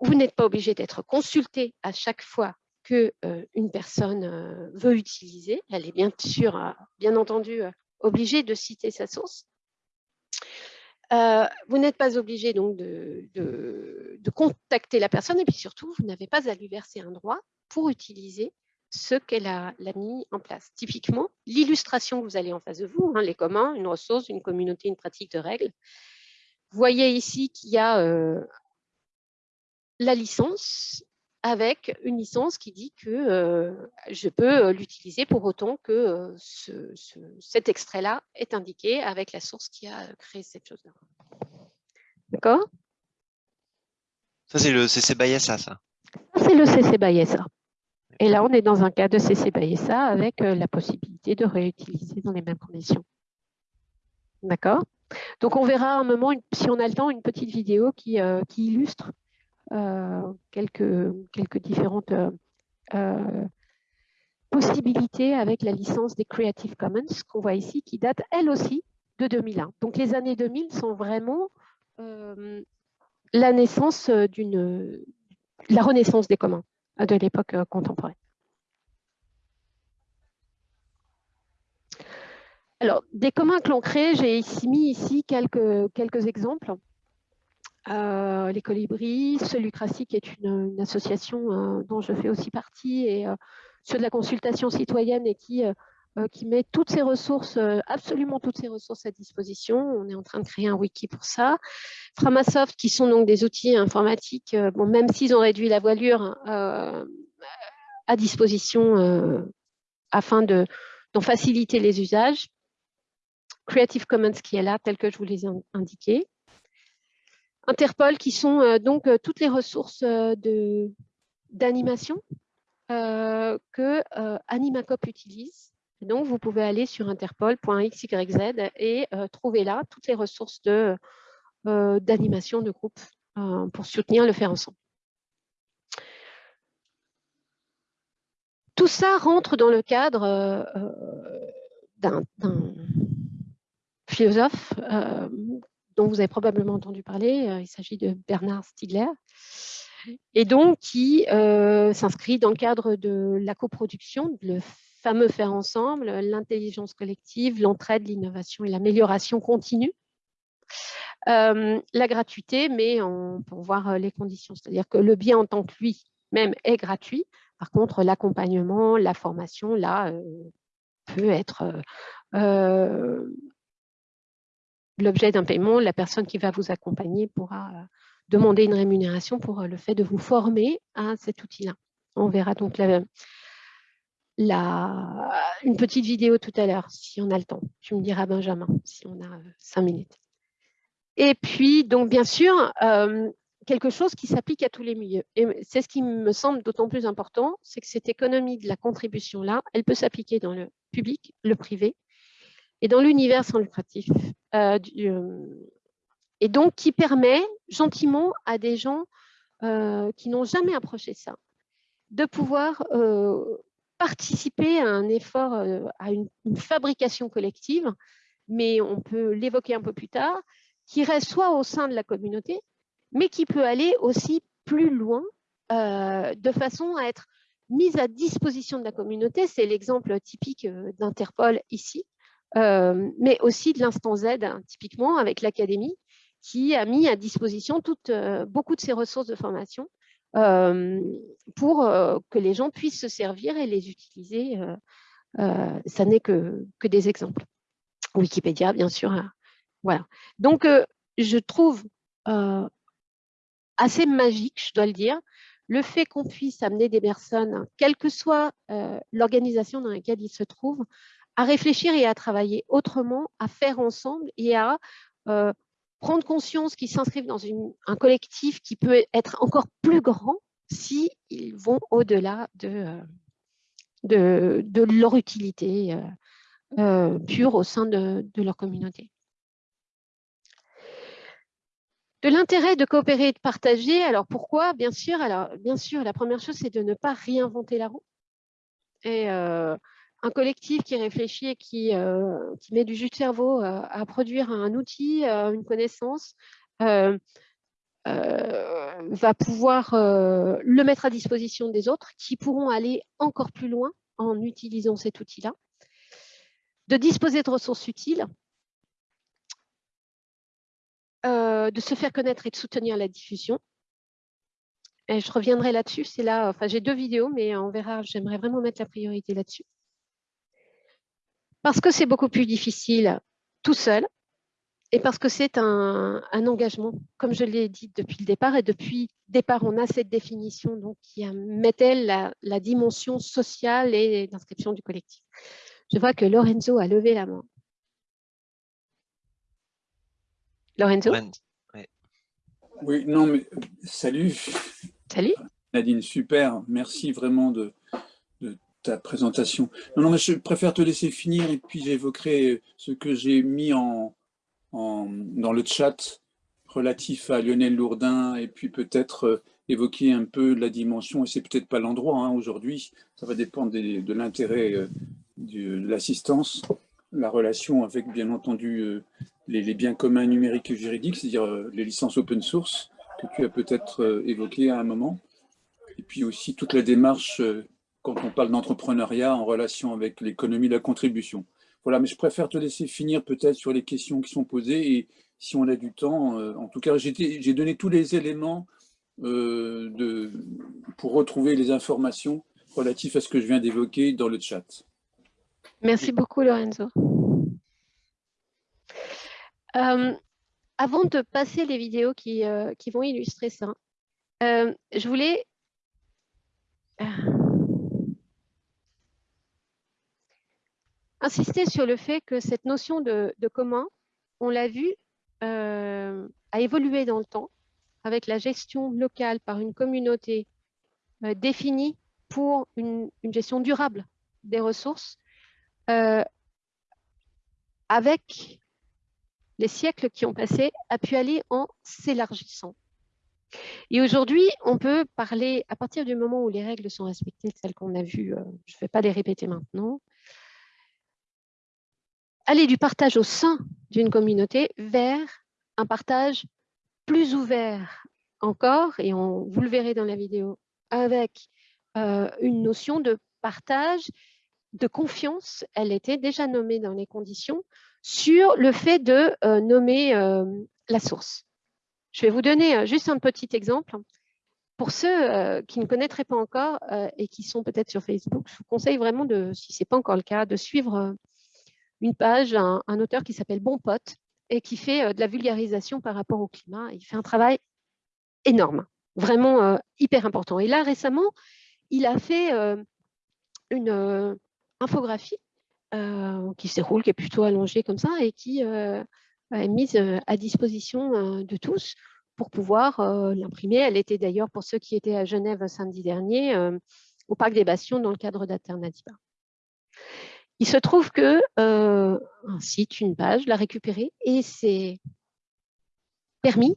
vous n'êtes pas obligé d'être consulté à chaque fois qu'une euh, personne euh, veut utiliser. Elle est bien sûr, bien entendu, obligée de citer sa source. vous n'êtes pas obligé donc de, de, contacter la personne et puis surtout, vous n'avez pas à lui verser un droit pour utiliser ce qu'elle a, mis en place. Typiquement, l'illustration que vous allez en face de vous, hein, les communs, une ressource, une communauté, une pratique de règles. Vous voyez ici qu'il y a euh, la licence avec une licence qui dit que euh, je peux euh, l'utiliser pour autant que cet extrait-là est indiqué avec la source qui a créé cette chose-là. D'accord? Ça, c'est le CC by SA, ça. C'est le CC by SA. Et là, on est dans un cas de CC by avec euh, la possibilité de réutiliser dans les mêmes conditions. D'accord? Donc, on verra un moment, si on a le temps, une petite vidéo qui, euh, illustre euh, quelques différentes possibilités avec la licence des Creative Commons qu'on voit ici, qui date elle aussi de 2001. Donc, les années 2000 sont vraiment la naissance d'une la renaissance des communs de l'époque euh, contemporaine. Alors, des communs que l'on crée, j'ai ici mis ici quelques, quelques exemples. Euh, les colibris, Solucratie, qui est une, association euh, dont je fais aussi partie, et sur de la consultation citoyenne et qui, qui met toutes ses ressources, absolument toutes ses ressources à disposition. On est en train de créer un wiki pour ça. Framasoft, qui sont donc des outils informatiques, bon, même s'ils ont réduit la voilure, à disposition euh, afin d'en faciliter les usages. Creative Commons qui est là, tel que je vous les ai. Interpol qui sont euh, donc euh, toutes les ressources d'animation que Animacop utilise. Donc, vous pouvez aller sur interpol.xyz et trouver là toutes les ressources d'animation de, de groupe pour soutenir le faire ensemble. Tout ça rentre dans le cadre euh, euh, d'un philosophe euh, dont vous avez probablement entendu parler, il s'agit de Bernard Stiegler, et donc qui s'inscrit dans le cadre de la coproduction, le fameux faire ensemble, l'intelligence collective, l'entraide, l'innovation et l'amélioration continue. Euh, la gratuité, mais peut voir les conditions, c'est-à-dire que le bien en tant que lui même est gratuit. Par contre, l'accompagnement, la formation, là, peut être l'objet d'un paiement. La personne qui va vous accompagner pourra demander une rémunération pour le fait de vous former à cet outil-là. On verra donc la, une petite vidéo tout à l'heure, si on a le temps. Tu me diras, Benjamin, si on a cinq minutes. Et puis, donc, bien sûr, quelque chose qui s'applique à tous les milieux. Et c'est ce qui me semble d'autant plus important, c'est que cette économie de la contribution-là, elle peut s'appliquer dans le public, le privé, et dans l'univers sans lucratif. Euh, euh, et donc, qui permet gentiment à des gens euh, qui n'ont jamais approché ça, de pouvoir participer à un effort, à une, fabrication collective, mais on peut l'évoquer un peu plus tard, qui reste soit au sein de la communauté, mais qui peut aller aussi plus loin de façon à être mise à disposition de la communauté. C'est l'exemple typique d'Interpol ici, mais aussi de l'instant Z, hein, typiquement avec l'académie, qui a mis à disposition beaucoup de ses ressources de formation pour que les gens puissent se servir et les utiliser. ça n'est que, que, des exemples. Wikipédia, bien sûr. Hein. voilà. Donc, je trouve assez magique, je dois le dire, le fait qu'on puisse amener des personnes, quelle que soit l'organisation dans laquelle ils se trouvent, à réfléchir et à travailler autrement, à faire ensemble et à prendre conscience qu'ils s'inscrivent dans un collectif qui peut être encore plus grand s'ils vont au-delà de, de, leur utilité pure au sein de leur communauté. De l'intérêt de coopérer et de partager, alors pourquoi? Bien sûr, alors, bien sûr la première chose, c'est de ne pas réinventer la roue. Euh, un collectif qui réfléchit et qui, euh, met du jus de cerveau euh, à produire un outil, une connaissance, va pouvoir le mettre à disposition des autres qui pourront aller encore plus loin en utilisant cet outil-là. De disposer de ressources utiles, euh, de se faire connaître et de soutenir la diffusion. Et je reviendrai là-dessus. C'est là, enfin, j'ai deux vidéos, mais on verra. J'aimerais vraiment mettre la priorité là-dessus. Parce que c'est beaucoup plus difficile tout seul et parce que c'est un, engagement, comme je l'ai dit depuis le départ. Et depuis le départ, on a cette définition donc, qui mettait la, la dimension sociale et d'inscription du collectif. Je vois que Lorenzo a levé la main. Lorenzo? Oui, non, mais salut. Salut. Nadine, super. Merci vraiment de, ta présentation. Non, non, mais je préfère te laisser finir et puis j'évoquerai ce que j'ai mis en, dans le chat relatif à Lionel Lourdin et puis peut-être euh, évoquer un peu la dimension, et c'est peut-être pas l'endroit hein, aujourd'hui, ça va dépendre de l'intérêt euh, de l'assistance, la relation avec bien entendu euh, les, biens communs numériques et juridiques, c'est-à-dire les licences open source que tu as peut-être évoquées à un moment. Et puis aussi toute la démarche quand on parle d'entrepreneuriat en relation avec l'économie de la contribution. Voilà, mais je préfère te laisser finir peut-être sur les questions qui sont posées et si on a du temps, en tout cas, j'ai donné tous les éléments de, pour retrouver les informations relatives à ce que je viens d'évoquer dans le chat. Merci beaucoup, Lorenzo. Euh, avant de passer les vidéos qui, euh, vont illustrer ça, euh, je voulais insister sur le fait que cette notion de, commun, on l'a vu, a évolué dans le temps avec la gestion locale par une communauté définie pour une, gestion durable des ressources, avec les siècles qui ont passé, a pu aller en s'élargissant. Et aujourd'hui, on peut parler, à partir du moment où les règles sont respectées, celles qu'on a vues, euh, je ne vais pas les répéter maintenant, aller du partage au sein d'une communauté vers un partage plus ouvert encore, et on, vous le verrez dans la vidéo, avec euh, une notion de partage de confiance, elle était déjà nommée dans les conditions sur le fait de nommer la source. Je vais vous donner juste un petit exemple. Pour ceux qui ne connaîtraient pas encore et qui sont peut-être sur Facebook, je vous conseille vraiment, de, si ce n'est pas encore le cas, de suivre une page, un, auteur qui s'appelle Bon Pote et qui fait de la vulgarisation par rapport au climat. Il fait un travail énorme, vraiment hyper important. Et là, récemment, il a fait une infographie qui se déroule, qui est plutôt allongée comme ça et qui est mise à disposition de tous pour pouvoir l'imprimer. Elle était d'ailleurs, pour ceux qui étaient à Genève samedi dernier, au Parc des Bastions dans le cadre d'Alternativa. Il se trouve que un site, une page, l'a récupéré et c'est permis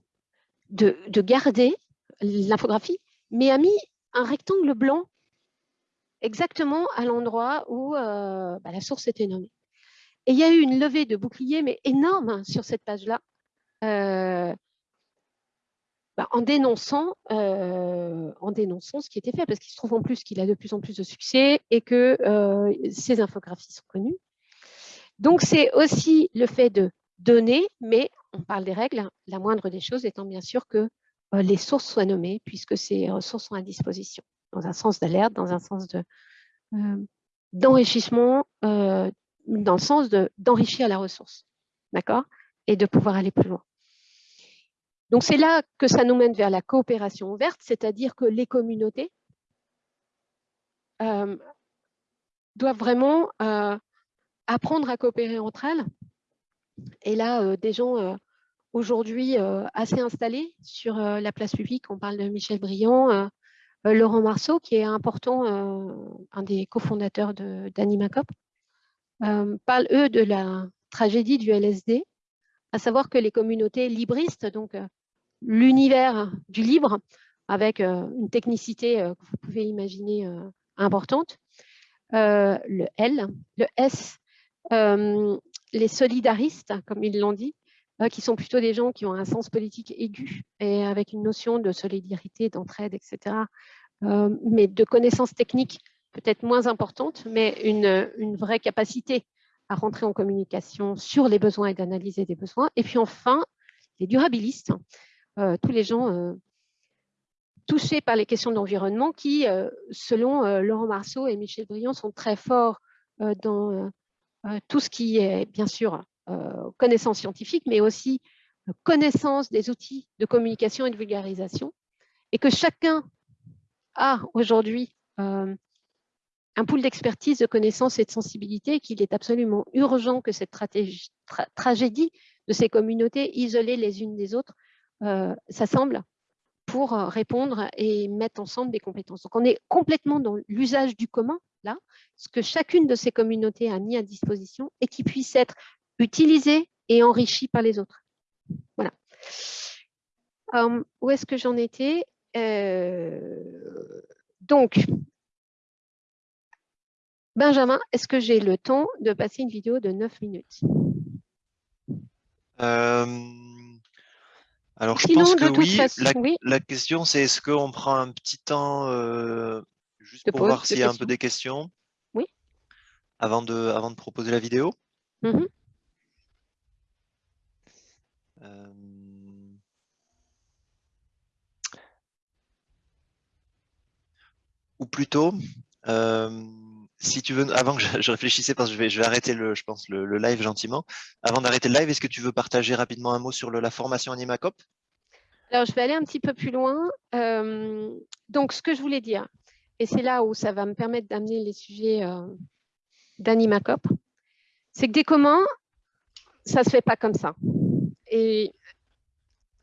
de, de garder l'infographie, mais a mis un rectangle blanc exactement à l'endroit où bah, la source était nommée. Et il y a eu une levée de boucliers, mais énorme sur cette page-là, bah, en, dénonçant, en dénonçant ce qui était fait, parce qu'il se trouve en plus qu'il a de plus en plus de succès et que ces infographies sont connues. Donc, c'est aussi le fait de donner, mais on parle des règles, la moindre des choses étant bien sûr que les sources soient nommées, puisque ces ressources sont à disposition, dans un sens d'alerte, dans un sens d'enrichissement, dans le sens d'enrichir la ressource, d'accord Et de pouvoir aller plus loin. Donc, c'est là que ça nous mène vers la coopération ouverte, c'est-à-dire que les communautés euh, doivent vraiment euh, apprendre à coopérer entre elles. Et là, euh, des gens aujourd'hui assez installés sur la place publique, on parle de Michel Briand, Laurent Marceau, qui est important, un des cofondateurs d'AnimaCop, parlent, eux, de la tragédie du LSD, à savoir que les communautés libristes, donc l'univers du libre avec euh, une technicité euh, que vous pouvez imaginer euh, importante. le L, le S, les solidaristes, comme ils l'ont dit, qui sont plutôt des gens qui ont un sens politique aigu et avec une notion de solidarité, d'entraide, etc., mais de connaissances techniques peut-être moins importantes, mais une, une, vraie capacité à rentrer en communication sur les besoins et d'analyser des besoins. Et puis enfin, les durabilistes, tous les gens euh, touchés par les questions d'environnement qui, euh, selon Laurent Marceau et Michel Briand, sont très forts dans tout ce qui est, bien sûr, connaissance scientifique, mais aussi connaissance des outils de communication et de vulgarisation, et que chacun a aujourd'hui un pool d'expertise, de connaissances et de sensibilité, qu'il est absolument urgent que cette tragédie de ces communautés isolées les unes des autres euh, s'assemblent pour euh, répondre et mettre ensemble des compétences. Donc, on est complètement dans l'usage du commun, là, ce que chacune de ces communautés a mis à disposition et qui puisse être utilisé et enrichi par les autres. Voilà. Hum, où est-ce que j'en étais? Euh, Donc, Benjamin, est-ce que j'ai le temps de passer une vidéo de 9 minutes? Alors, je pense que oui. La, question, c'est est-ce qu'on prend un petit temps euh, juste pour voir s'il y a un peu des questions? Oui. Avant de, avant de proposer la vidéo? Mmh euh, Ou plutôt, euh, si tu veux, avant que je, réfléchissais, parce que je vais, je vais arrêter le, je pense, le, live gentiment. Avant d'arrêter le live, est-ce que tu veux partager rapidement un mot sur la formation Animacop? Alors, je vais aller un petit peu plus loin. Euh, donc, ce que je voulais dire, et c'est là où ça va me permettre d'amener les sujets euh, d'Animacop, c'est que des communs, ça ne se fait pas comme ça. Et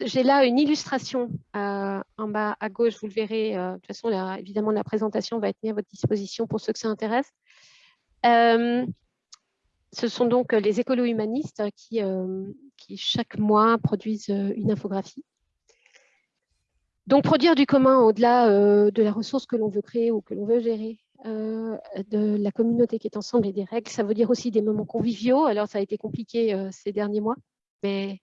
j'ai là une illustration euh, en bas à gauche, vous le verrez. Euh, de toute façon, évidemment, la présentation va être mise à votre disposition pour ceux que ça intéresse. Euh, ce sont donc les écolo-humanistes qui, qui, chaque mois, produisent une infographie. Donc, produire du commun au-delà de la ressource que l'on veut créer ou que l'on veut gérer, de la communauté qui est ensemble et des règles, ça veut dire aussi des moments conviviaux. Alors, ça a été compliqué ces derniers mois, mais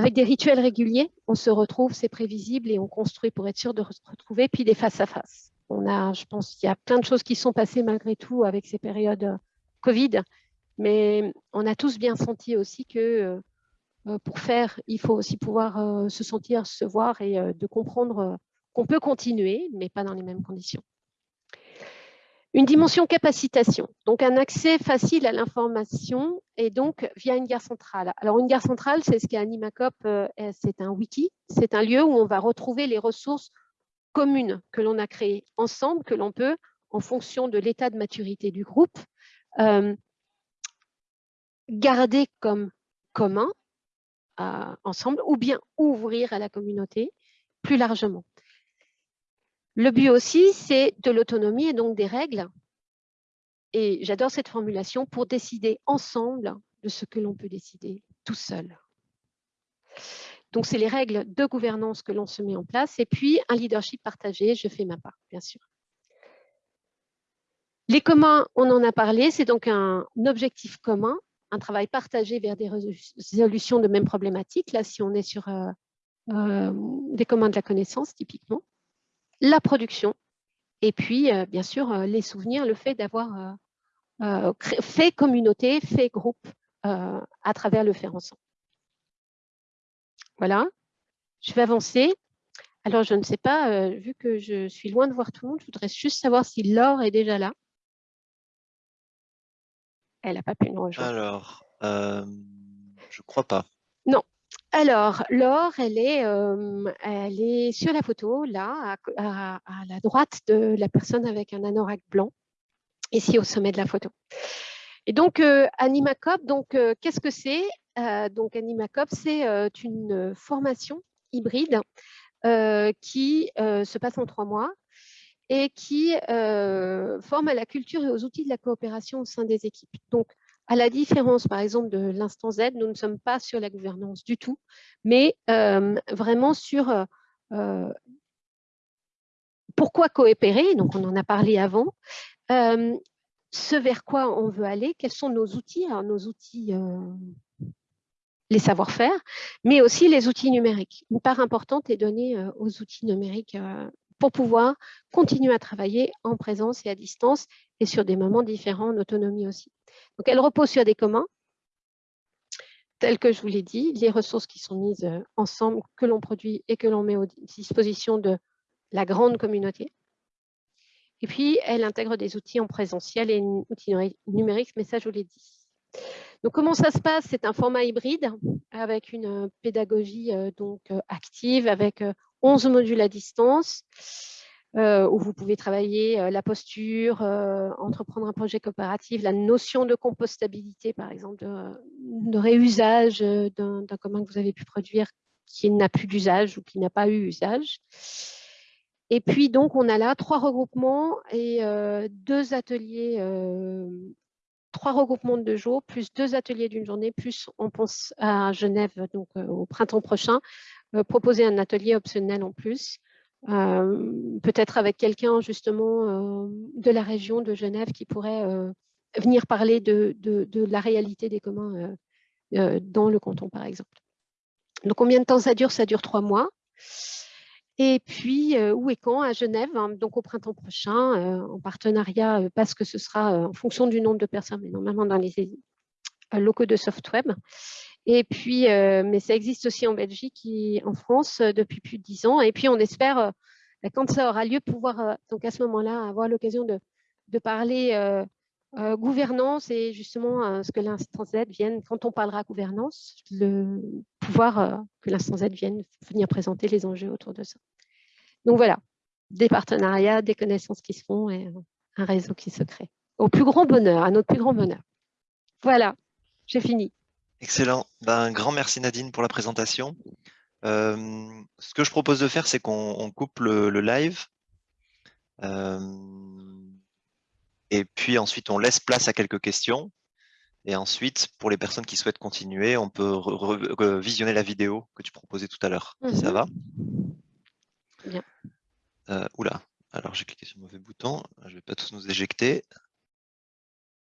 avec des rituels réguliers, on se retrouve, c'est prévisible et on construit pour être sûr de se retrouver, puis des face-à-face. on a, je pense qu'il y a plein de choses qui sont passées malgré tout avec ces périodes Covid, mais on a tous bien senti aussi que pour faire, il faut aussi pouvoir se sentir, se voir et de comprendre qu'on peut continuer, mais pas dans les mêmes conditions. Une dimension capacitation, donc un accès facile à l'information et donc via une gare centrale. Alors une gare centrale, c'est ce qu'est Animacop, euh, c'est un wiki, c'est un lieu où on va retrouver les ressources communes que l'on a créées ensemble, que l'on peut, en fonction de l'état de maturité du groupe, euh, garder comme commun euh, ensemble ou bien ouvrir à la communauté plus largement. Le but aussi, c'est de l'autonomie et donc des règles. Et j'adore cette formulation pour décider ensemble de ce que l'on peut décider tout seul. Donc, c'est les règles de gouvernance que l'on se met en place et puis un leadership partagé, je fais ma part, bien sûr. Les communs, on en a parlé, c'est donc un objectif commun, un travail partagé vers des résolutions de mêmes problématiques. Là, si on est sur euh, euh, des communs de la connaissance, typiquement la production, et puis, euh, bien sûr, euh, les souvenirs, le fait d'avoir euh, fait communauté, fait groupe à travers le faire ensemble. Voilà, je vais avancer. Alors, je ne sais pas, vu que je suis loin de voir tout le monde, je voudrais juste savoir si Laure est déjà là. Elle n'a pas pu nous rejoindre. Alors, je crois pas. Alors, Laure, elle est, euh, sur la photo, là, à, la droite de la personne avec un anorak blanc, ici au sommet de la photo. Et donc, euh, Animacop, donc, euh, qu'est-ce que c'est? Donc, Animacop, c'est une formation hybride qui se passe en trois mois et qui forme à la culture et aux outils de la coopération au sein des équipes. À la différence, par exemple, de l'instant Z, nous ne sommes pas sur la gouvernance du tout, mais euh, vraiment sur euh, euh, pourquoi coopérer, donc on en a parlé avant, ce vers quoi on veut aller, quels sont nos outils, nos outils, les savoir-faire, mais aussi les outils numériques. Une part importante est donnée aux outils numériques pour pouvoir continuer à travailler en présence et à distance et sur des moments différents en autonomie aussi. Donc, elle repose sur des communs, tels que je vous l'ai dit, les ressources qui sont mises euh, ensemble, que l'on produit et que l'on met à disposition de la grande communauté. Et puis, elle intègre des outils en présentiel et outils numériques, mais ça, je vous l'ai dit. Donc, comment ça se passe? C'est un format hybride avec une euh, pédagogie euh, donc active, avec 11 modules à distance. Euh, où vous pouvez travailler euh, la posture, euh, entreprendre un projet coopératif, la notion de compostabilité, par exemple, de, réusage d'un commun que vous avez pu produire qui n'a plus d'usage ou qui n'a pas eu usage. Et puis, donc, on a là trois regroupements et deux ateliers, trois regroupements de deux jours, plus deux ateliers d'une journée, plus on pense à Genève, donc au printemps prochain, proposer un atelier optionnel en plus. Euh, peut-être avec quelqu'un justement euh, de la région de Genève qui pourrait euh, venir parler de, la réalité des communs dans le canton, par exemple. Donc, combien de temps ça dure? Ça dure trois mois. Et puis, où et quand? À Genève, hein, donc au printemps prochain, en partenariat, parce que ce sera en fonction du nombre de personnes, mais normalement dans les locaux de Softweb. Et puis, euh, mais ça existe aussi en Belgique et en France euh, depuis plus de dix ans. Et puis, on espère, euh, quand ça aura lieu, pouvoir, donc à ce moment-là, avoir l'occasion de, de, parler gouvernance et justement ce que l'instance Z vienne, quand on parlera gouvernance, le pouvoir que l'instance Z vienne venir présenter les enjeux autour de ça. Donc voilà, des partenariats, des connaissances qui se font et un réseau qui se crée. Au plus grand bonheur, à notre plus grand bonheur. Voilà, j'ai fini. Excellent. Ben, un grand merci Nadine pour la présentation. Euh, ce que je propose de faire, c'est qu'on coupe le, live. Euh, et puis ensuite, on laisse place à quelques questions. Et ensuite, pour les personnes qui souhaitent continuer, on peut visionner la vidéo que tu proposais tout à l'heure. Ça mhm. va Bien. Euh, oula, alors j'ai cliqué sur le mauvais bouton. Je ne vais pas tous nous éjecter.